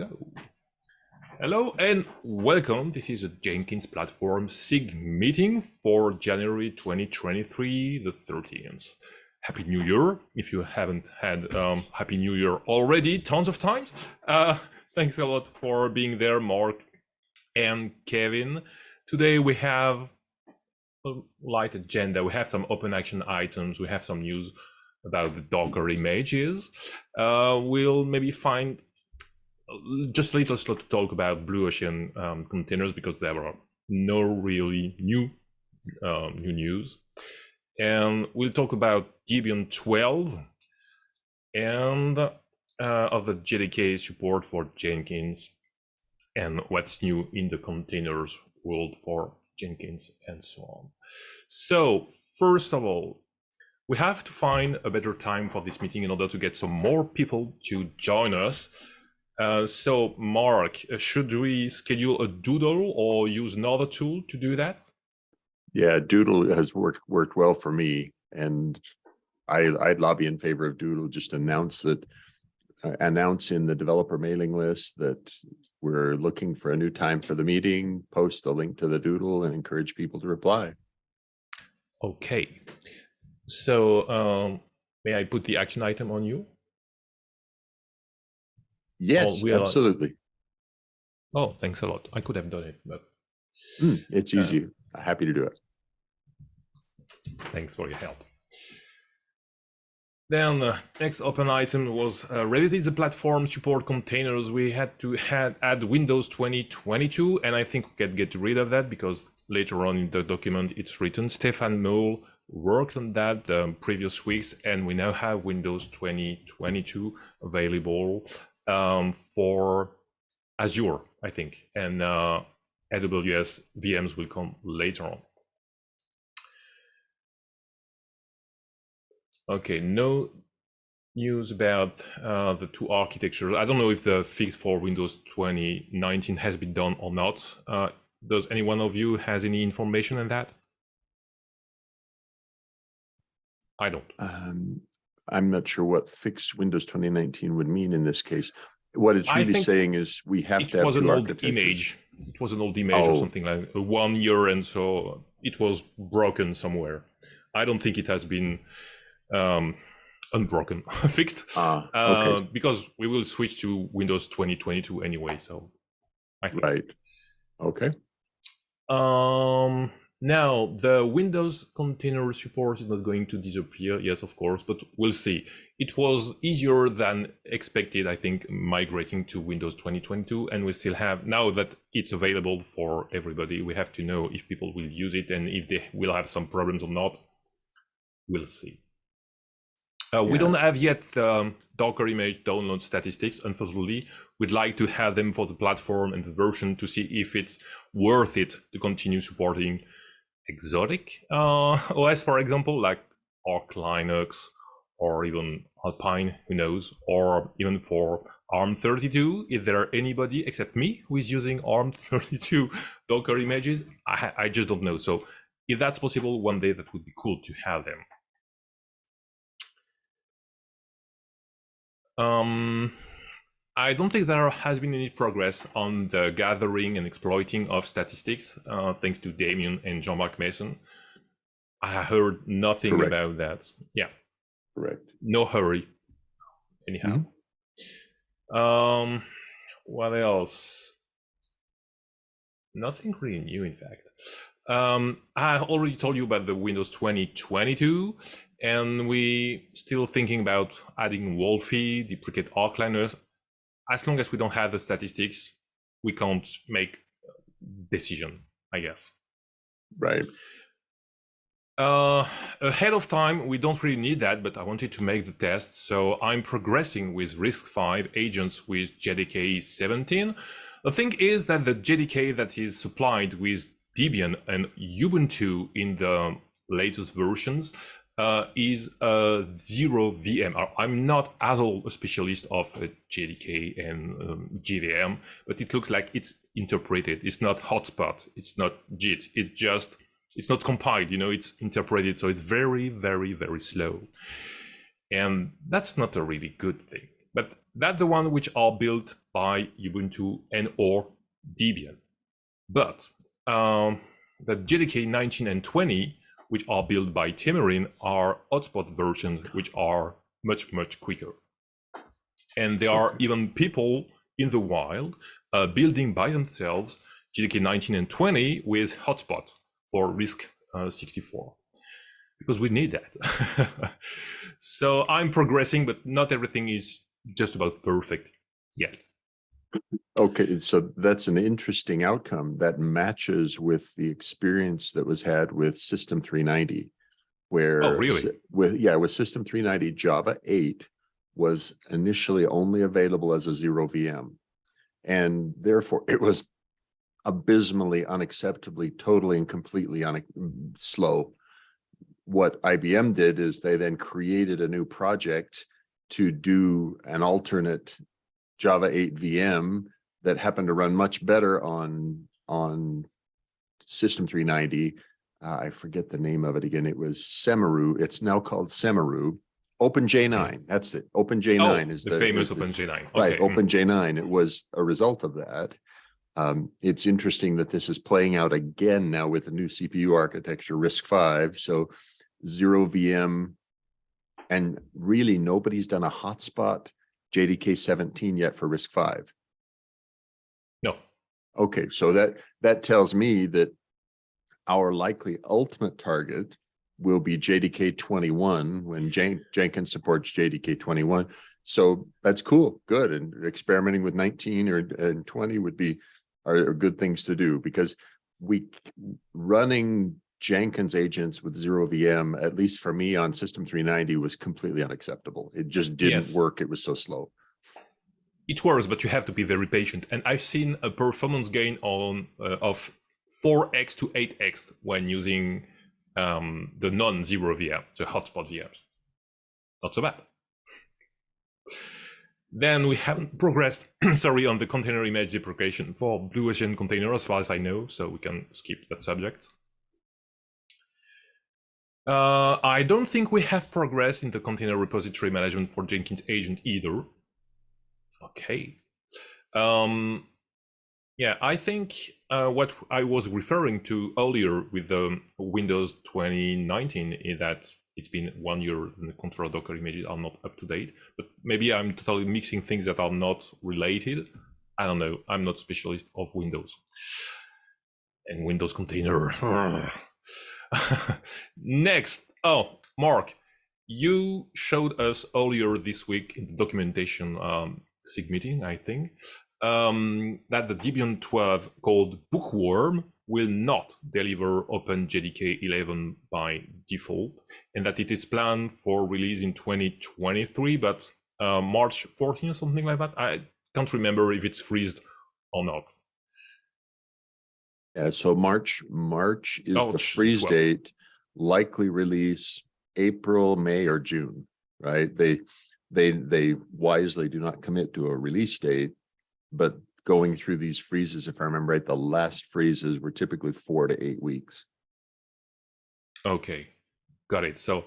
go. Hello and welcome. This is a Jenkins platform SIG meeting for January 2023, the 13th. Happy New Year. If you haven't had um, Happy New Year already, tons of times. Uh, thanks a lot for being there, Mark and Kevin. Today we have a light agenda. We have some open action items. We have some news about the Docker images. Uh, we'll maybe find just a little slot to talk about Blue Ocean um, containers because there are no really new um, new news. And we'll talk about Debian 12 and uh, of the JDK support for Jenkins and what's new in the containers world for Jenkins and so on. So first of all, we have to find a better time for this meeting in order to get some more people to join us. Uh, so Mark, uh, should we schedule a doodle or use another tool to do that? Yeah, doodle has worked worked well for me and I, I'd lobby in favor of doodle, just announce that uh, announce in the developer mailing list that we're looking for a new time for the meeting, post the link to the doodle and encourage people to reply. Okay, so um, may I put the action item on you? Yes, we are- absolutely. Oh, thanks a lot. I could have done it, but Mm, It's Uh, easy. Happy to do it. thanks for your help. Then uh, next open item was uh, revisit the platform support containers. We had to had add Windows 2022, and I think we can get rid of that because later on in the document it's written. Stéphane Merle worked on that um, previous weeks, and we now have Windows 2022 available um, for Azure, I think, and uh, AWS VMs will come later on. Okay, no news about uh, the two architectures. I don't know if the fix for Windows 2019 has been done or not. Uh, does any one of you has any information on that? I don't. Um, I'm not sure what fixed Windows 2019 would mean in this case. What it's really saying is we have to have was an old image. It was an old image or Oh. something like uh, one year, and so it was broken somewhere. I don't think it has been um, unbroken, fixed. Ah, Uh, because we will switch to Windows 2022 anyway. So, I right. Okay, Um, now the Windows container support is not going to disappear. Yes, of course, but we'll see. It was easier than expected, I think, migrating to Windows 2022, and we still have now that it's available for everybody. We have to know if people will use it and if they will have some problems or not. We'll see. Uh, We don't have yet um, Docker image download statistics. Unfortunately, we'd like to have them for the platform and the version to see if it's worth it to continue supporting exotic uh, OS, for example, like Arch Linux or even Alpine, who knows, or even for ARM32. If there are anybody except me who is using ARM32 Docker images, I, I just don't know. So if that's possible, one day that would be cool to have them. Um, I don't think there has been any progress on the gathering and exploiting of statistics, uh, thanks to Damien and Jean-Marc Meessen. I heard nothing Correct. about that. Yeah, correct. no hurry. Anyhow. Um, what else? Nothing really new, in fact. Um, I already told you about the Windows 2022, and we still thinking about adding Wolfi, deprecate Arch Linux. As long as we don't have the statistics, we can't make decision, I guess. Right. Uh, ahead of time, we don't really need that, but I wanted to make the test. So I'm progressing with RISC-V agents with JDK 17. The thing is that the JDK that is supplied with Debian and Ubuntu in the latest versions uh, is a zero VM. I- I'm not at all a specialist of uh, JDK and um, JVM, but it looks like it's interpreted. It's not hotspot. It's not JIT. It's just it's not compiled. You know, it's interpreted. So it's very, very, very slow, and that's not a really good thing. But that's the one which are built by Ubuntu and or Debian. But um, the JDK 19 and 20, which are built by Temurin, are hotspot versions, which are much, much quicker. And there are even people in the wild uh, building by themselves JDK 19 and 20 with hotspot for RISC uh, 64 because we need that. so I'm progressing, but not everything is just about perfect yet. Okay, so that's an interesting outcome that matches with the experience that was had with System 390, where oh, really? with yeah, with System 390, Java 8 was initially only available as a zero VM. And therefore it was abysmally, unacceptably, totally and completely un slow. What IBM did is they then created a new project to do an alternate Java 8 VM that happened to run much better on on System 390. Uh, I forget the name of it again. It was Semeru. It's now called Semeru. OpenJ9. That's it. OpenJ9 oh, is the, the famous OpenJ9. Okay. Right. Hmm. OpenJ9. It was a result of that. Um, it's interesting that this is playing out again now with a new CPU architecture, RISC-V. So zero VM, and really nobody's done a hotspot JDK 17 yet for RISC-V? No. Okay, so that that tells me that our likely ultimate target will be JDK 21 when Jen Jenkins supports JDK 21. So that's cool, good. And experimenting with 19 or and 20 would be are, are good things to do because we running Jenkins agents with zero VM, at least for me on system 390 was completely unacceptable. It just didn't yes. work. It was so slow. It works, but you have to be very patient. And I've seen a performance gain on uh, of 4x to 8x when using um, the non-zero VM, the hotspot VMs. Not so bad. then we haven't progressed, sorry, on the container image deprecation for Blue Ocean container as far as I know, so we can skip that subject. Uh, I don't think we have progressed in the container repository management for Jenkins agent either. Okay. Um, yeah, I think uh, what I was referring to earlier with the Windows 2019 is that it's been one year and the control Docker images are not up to date. But maybe I'm totally mixing things that are not related. I don't know. I'm not specialist of Windows and Windows container. Next, oh, Mark, you showed us earlier this week in the documentation um, SIG meeting, I think, um, that the Debian 12 called Bookworm will not deliver OpenJDK 11 by default, and that it is planned for release in 2023, but uh, March 14 or something like that. I can't remember if it's freezed or not. Yeah, so March March is oh, the freeze 12th. date, likely release April, May, or June, right? They they they wisely do not commit to a release date but going through these freezes, if I remember right, the last freezes were typically four to eight weeks. Okay, got it. So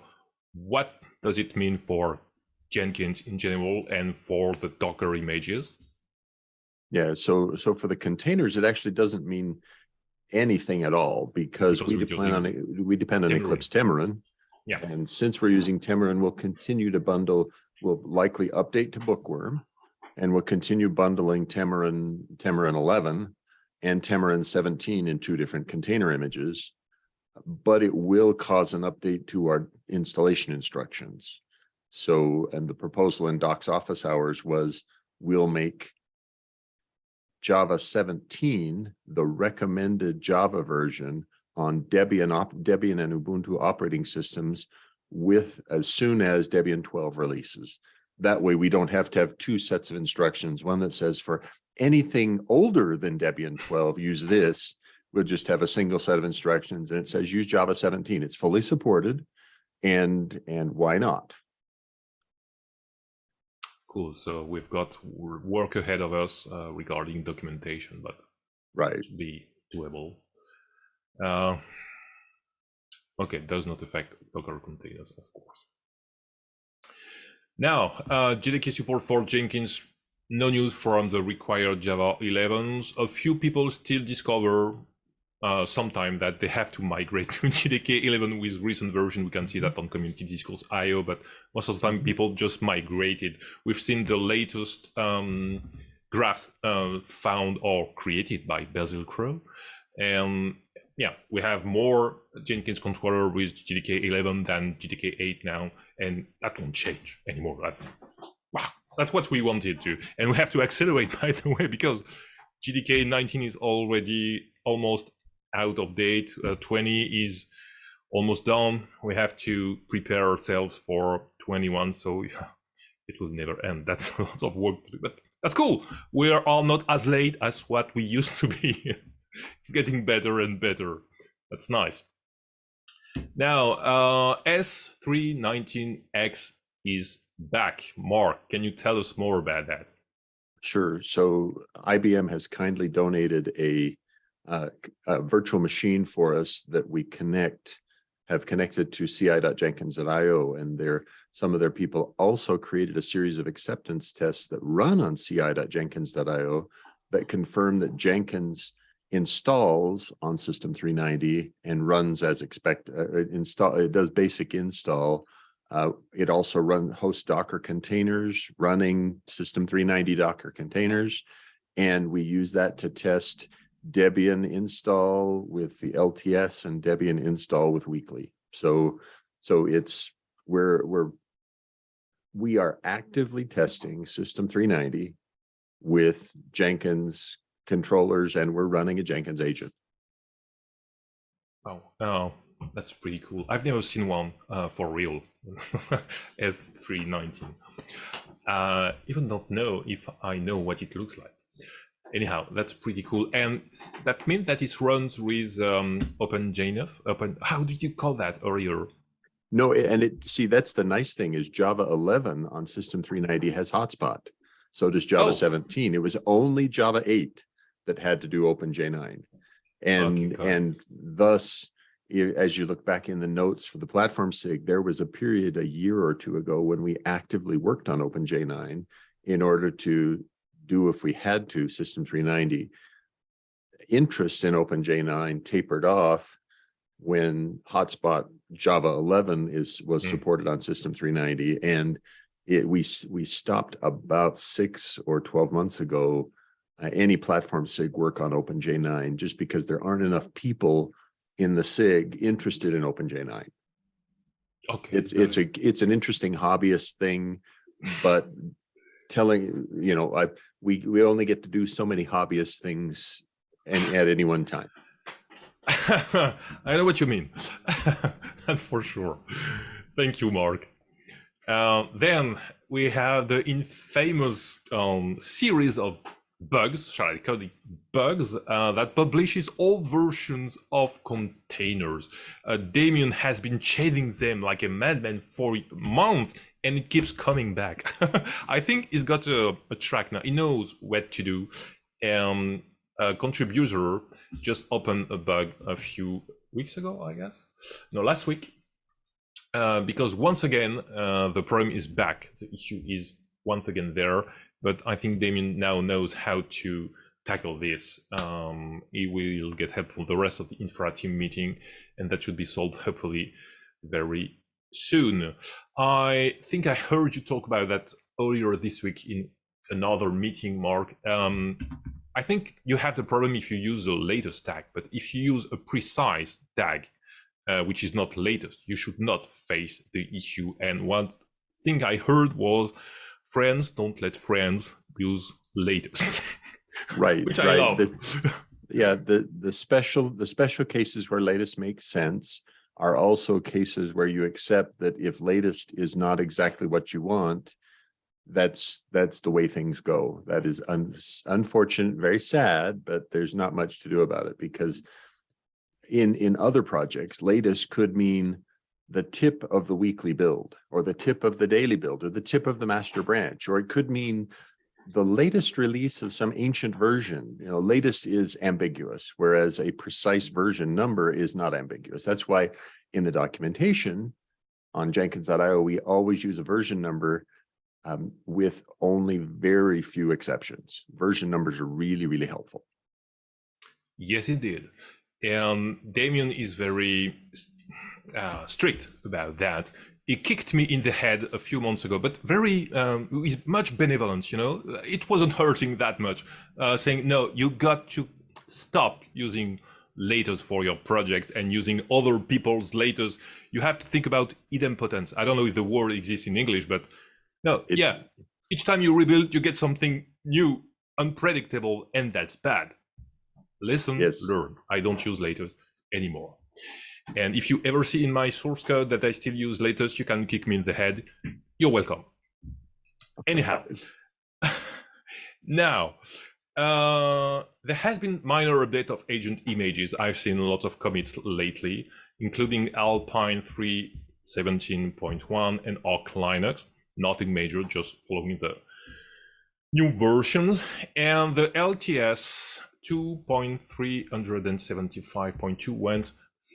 what does it mean for Jenkins in general and for the Docker images? Yeah, so so for the containers, it actually doesn't mean anything at all because, because we depend on we depend on. Eclipse Temurin. Yeah. And since we're using Temurin, we'll continue to bundle, we'll likely update to Bookworm and we'll continue bundling Temurin, Temurin 11 and Temurin 17 in two different container images, but it will cause an update to our installation instructions. So, and the proposal in Doc's office hours was we'll make Java 17 the recommended Java version on Debian, Debian and Ubuntu operating systems with as soon as Debian 12 releases. That way we don't have to have two sets of instructions, one that says for anything older than Debian 12, use this. We'll just have a single set of instructions and it says use Java 17. It's fully supported and and why not? Cool. So we've got work ahead of us uh, regarding documentation, but right be doable. Uh, okay, does not affect Docker containers, of course. Now, uh, JDK support for Jenkins no news from the required Java 11s. A few people still discover uh, sometime that they have to migrate to JDK 11 with recent version. We can see that on community discourse IO, but most of the time people just migrated. We've seen the latest um, graph uh, found or created by Basil Crow. And yeah, we have more Jenkins controller with JDK 11 than JDK 8 now, and that won't change anymore. That, wow, that's what we wanted to. And we have to accelerate, by the way, because JDK 19 is already almost out of date. Uh, 20 is almost done. We have to prepare ourselves for 21. So yeah, it will never end. That's a lot of work, but that's cool. We are all not as late as what we used to be. it's getting better and better. That's nice. Now, uh, s390x is back. Mark, can you tell us more about that? Sure. So IBM has kindly donated a uh, a virtual machine for us that we connect, have connected to ci.jenkins.io and their, some of their people also created a series of acceptance tests that run on ci.jenkins.io that confirm that Jenkins installs on system 390 and runs as expected. Uh, install it does basic install. Uh, it also run host Docker containers running system 390 Docker containers, and we use that to test Debian install with the LTS and Debian install with weekly. So, so it's we're we're we are actively testing System 390 with Jenkins controllers, and we're running a Jenkins agent. Oh, oh, that's pretty cool. I've never seen one uh, for real. S390. Uh, even don't know if I know what it looks like anyhow, that's pretty cool. And that means that it runs with um, OpenJ9. Open, how did you call that earlier? No, and it see that's the nice thing is Java 11 on System 390 has hotspot. So does Java oh. 17. It was only Java 8 that had to do OpenJ9, and okay, and thus as you look back in the notes for the platform SIG, there was a period a year or two ago when we actively worked on OpenJ9 in order to do if we had to System 390. Interest in OpenJ9 tapered off when hotspot Java 11 is was mm. supported on System 390, and it, we we stopped about six or 12 months ago uh, any platform SIG work on OpenJ9 just because there aren't enough people in the SIG interested in OpenJ9. Okay, it's it's a it's an interesting hobbyist thing, but telling, you know, I, we, we only get to do so many hobbyist things and at any one time. I know what you mean. For sure. Thank you, Mark. Uh, then we have the infamous um, series of bugs, shall I call it bugs, uh, that publishes old versions of containers. Uh, Damien has been chasing them like a madman for months and it keeps coming back. I think he's got a, a, track now. He knows what to do. Um, a contributor just opened a bug a few weeks ago, I guess. No, last week. Uh, because once again, uh, the problem is back. The issue is once again there. But I think Damien now knows how to tackle this. Um, he will get help from the rest of the infra team meeting, and that should be solved hopefully very soon. I think I heard you talk about that earlier this week in another meeting, Mark. Um, I think you have the problem if you use the latest tag, but if you use a precise tag, uh, which is not latest, you should not face the issue. And one thing I heard was friends don't let friends use latest. right, which right. I love. The, yeah, the the special the special cases where latest makes sense are also cases where you accept that if latest is not exactly what you want, that's that's the way things go. That is un, unfortunate, very sad, but there's not much to do about it because in in other projects, latest could mean the tip of the weekly build or the tip of the daily build or the tip of the master branch, or it could mean the latest release of some ancient version, you know, latest is ambiguous, whereas a precise version number is not ambiguous. That's why in the documentation on Jenkins.io, we always use a version number um, with only very few exceptions. Version numbers are really, really helpful. Yes, indeed. And Damien is very uh, strict about that. He kicked me in the head a few months ago, but very, um, he's much benevolent, you know. It wasn't hurting that much, uh, saying, no, you got to stop using laters for your project and using other people's laters. You have to think about idempotence. I don't know if the word exists in English, but no, It- yeah. Each time you rebuild, you get something new, unpredictable, and that's bad. Listen, Yes. learn. I don't use laters anymore. And if you ever see in my source code that I still use latest, you can kick me in the head. You're welcome. Anyhow, now, uh, there has been minor update of agent images. I've seen a lot of commits lately, including Alpine 3.17.1 and Arch Linux. Nothing major, just following the new versions. And the LTS 2.375.2 went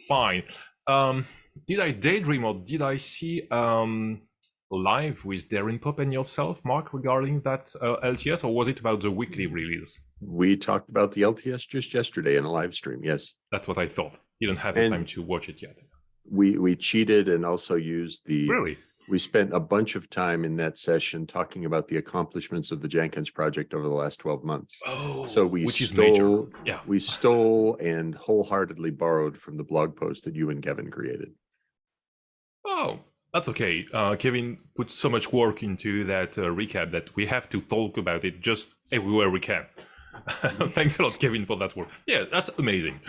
fine. Um, did I daydream or did I see um, live with Darren Pope and yourself, Mark, regarding that uh, LTS, or was it about the weekly release? We talked about the LTS just yesterday in a live stream. Yes, That's what I thought. You don't have the And- time to watch it yet. we we cheated and also used the. Really? We spent a bunch of time in that session talking about the accomplishments of the Jenkins project over the last twelve months. Oh, So we which is major. stole, Yeah. we stole and wholeheartedly borrowed from the blog post that you and Kevin created. Oh, that's okay. Uh, Kevin put so much work into that uh, recap that we have to talk about it just everywhere we can. Thanks a lot, Kevin, for that work. Yeah, that's amazing.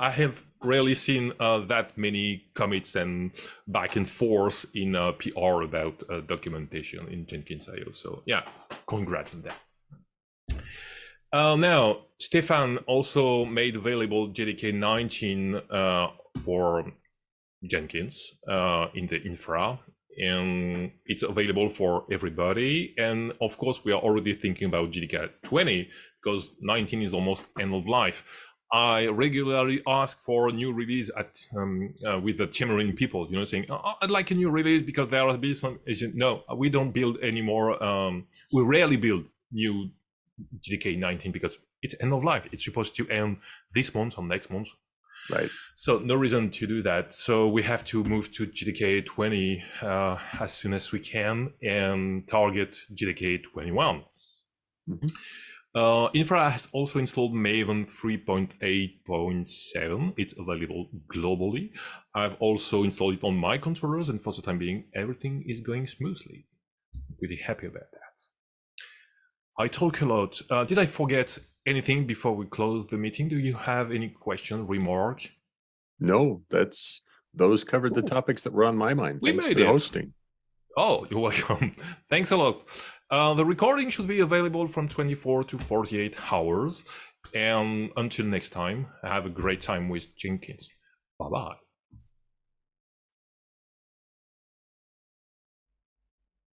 I have rarely seen uh, that many commits and back and forth in uh, PR about uh, documentation in Jenkins.io. So yeah, congrats on that. Uh, now, Stefan also made available JDK 19 uh, for Jenkins in the infra, and it's available for everybody. And of course, we are already thinking about JDK 20 because 19 is almost end of life. I regularly ask for a new release at um, uh, with the Temurin people, you know, saying oh, I'd like a new release because there will be some. Said, no, we don't build anymore. Um, we rarely build new JDK 19 because it's end of life. It's supposed to end this month or next month. Right. So no reason to do that. So we have to move to JDK 20 uh, as soon as we can and target JDK 21. Mhm. Uh, Infra has also installed Maven 3.8.7. It's available globally. I've also installed it on my controllers, and for the time being, everything is going smoothly. Really happy about that. I talk a lot. Uh, did I forget anything before we close the meeting? Do you have any question, remark? No, that's, those covered the topics that were on my mind. We Thanks made for it. hosting. Oh, you're welcome. Thanks a lot. Uh, the recording should be available from 24 to 48 hours. And until next time, have a great time with Jenkins. Bye bye.